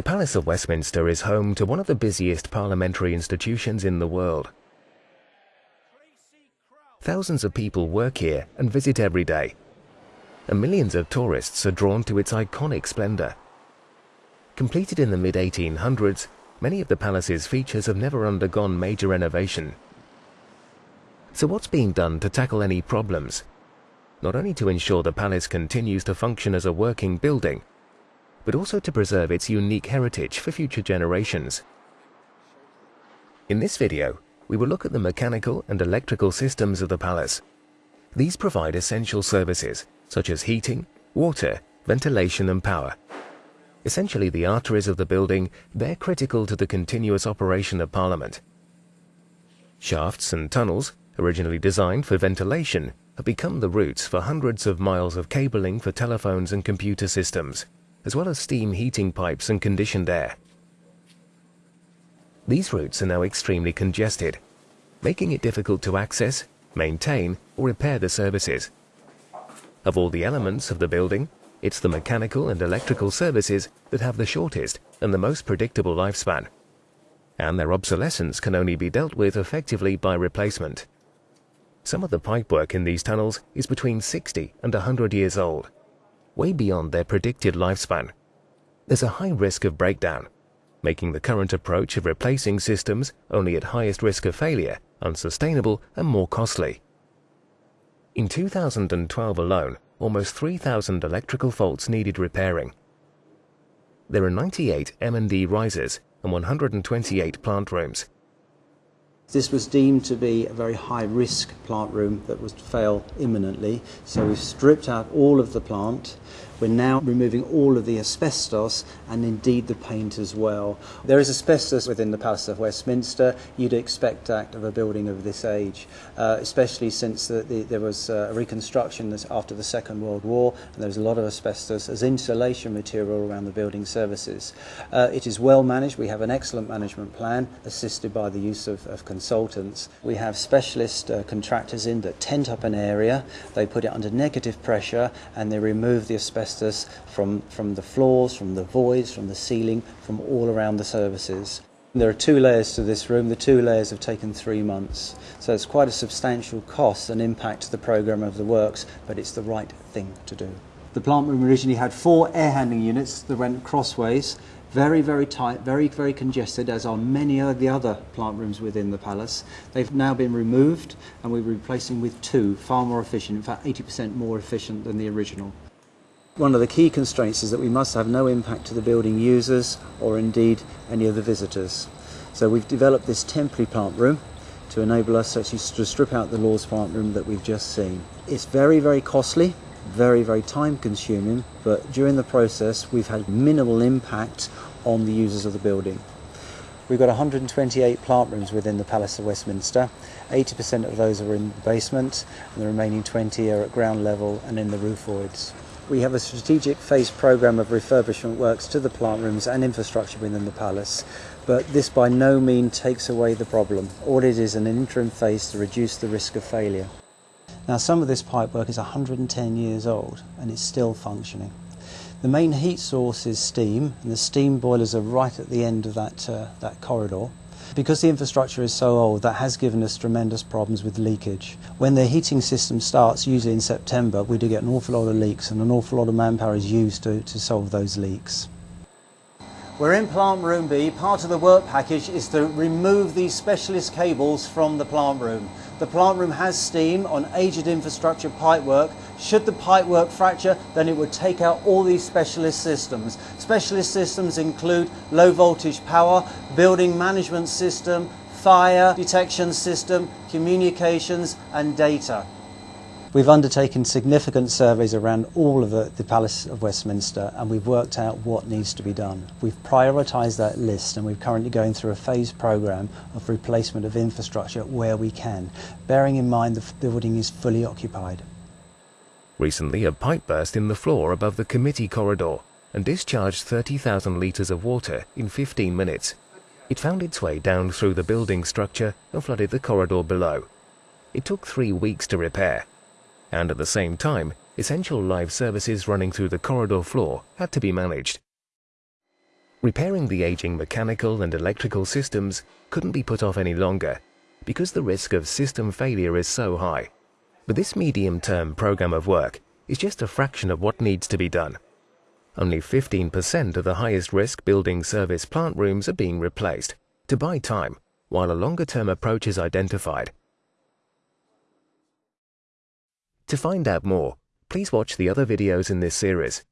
The Palace of Westminster is home to one of the busiest parliamentary institutions in the world. Thousands of people work here and visit every day, and millions of tourists are drawn to its iconic splendor. Completed in the mid-1800s, many of the palace's features have never undergone major renovation. So what's being done to tackle any problems? Not only to ensure the palace continues to function as a working building, but also to preserve its unique heritage for future generations. In this video, we will look at the mechanical and electrical systems of the palace. These provide essential services such as heating, water, ventilation and power. Essentially the arteries of the building, they're critical to the continuous operation of Parliament. Shafts and tunnels, originally designed for ventilation, have become the routes for hundreds of miles of cabling for telephones and computer systems as well as steam heating pipes and conditioned air. These routes are now extremely congested, making it difficult to access, maintain, or repair the services. Of all the elements of the building, it's the mechanical and electrical services that have the shortest and the most predictable lifespan. And their obsolescence can only be dealt with effectively by replacement. Some of the pipework in these tunnels is between 60 and 100 years old way beyond their predicted lifespan. There's a high risk of breakdown, making the current approach of replacing systems only at highest risk of failure unsustainable and more costly. In 2012 alone, almost 3,000 electrical faults needed repairing. There are 98 M&E risers and 128 plant rooms, this was deemed to be a very high risk plant room that was to fail imminently, so we've stripped out all of the plant. We're now removing all of the asbestos and indeed the paint as well. There is asbestos within the Palace of Westminster. You'd expect that of a building of this age, uh, especially since the, the, there was uh, a reconstruction after the Second World War and there was a lot of asbestos as insulation material around the building services. Uh, it is well managed. We have an excellent management plan assisted by the use of, of consultants. We have specialist uh, contractors in that tent up an area, they put it under negative pressure and they remove the asbestos asbestos from, from the floors, from the voids, from the ceiling, from all around the services. There are two layers to this room. The two layers have taken three months. So it's quite a substantial cost and impact to the programme of the works, but it's the right thing to do. The plant room originally had four air handling units that went crossways, very, very tight, very, very congested, as are many of the other plant rooms within the palace. They've now been removed and we're replacing with two, far more efficient, in fact 80% more efficient than the original. One of the key constraints is that we must have no impact to the building users or indeed any of the visitors. So we've developed this temporary plant room to enable us actually to strip out the Lords plant room that we've just seen. It's very, very costly, very, very time consuming, but during the process we've had minimal impact on the users of the building. We've got 128 plant rooms within the Palace of Westminster. 80% of those are in the basement and the remaining 20 are at ground level and in the roof voids. We have a strategic phase programme of refurbishment works to the plant rooms and infrastructure within the palace, but this by no means takes away the problem. All it is an interim phase to reduce the risk of failure. Now some of this pipework is 110 years old and it's still functioning. The main heat source is steam and the steam boilers are right at the end of that, uh, that corridor. Because the infrastructure is so old, that has given us tremendous problems with leakage. When the heating system starts, usually in September, we do get an awful lot of leaks and an awful lot of manpower is used to, to solve those leaks. We're in plant room B. Part of the work package is to remove these specialist cables from the plant room. The plant room has steam on aged infrastructure pipework. Should the pipework fracture, then it would take out all these specialist systems. Specialist systems include low voltage power, building management system, fire detection system, communications and data. We've undertaken significant surveys around all of the, the, Palace of Westminster and we've worked out what needs to be done. We've prioritised that list and we're currently going through a phased programme of replacement of infrastructure where we can, bearing in mind the building is fully occupied. Recently, a pipe burst in the floor above the committee corridor and discharged 30,000 litres of water in 15 minutes. It found its way down through the building structure and flooded the corridor below. It took three weeks to repair and at the same time, essential live services running through the corridor floor had to be managed. Repairing the aging mechanical and electrical systems couldn't be put off any longer because the risk of system failure is so high. But this medium-term program of work is just a fraction of what needs to be done. Only 15% of the highest risk building service plant rooms are being replaced to buy time while a longer-term approach is identified. To find out more, please watch the other videos in this series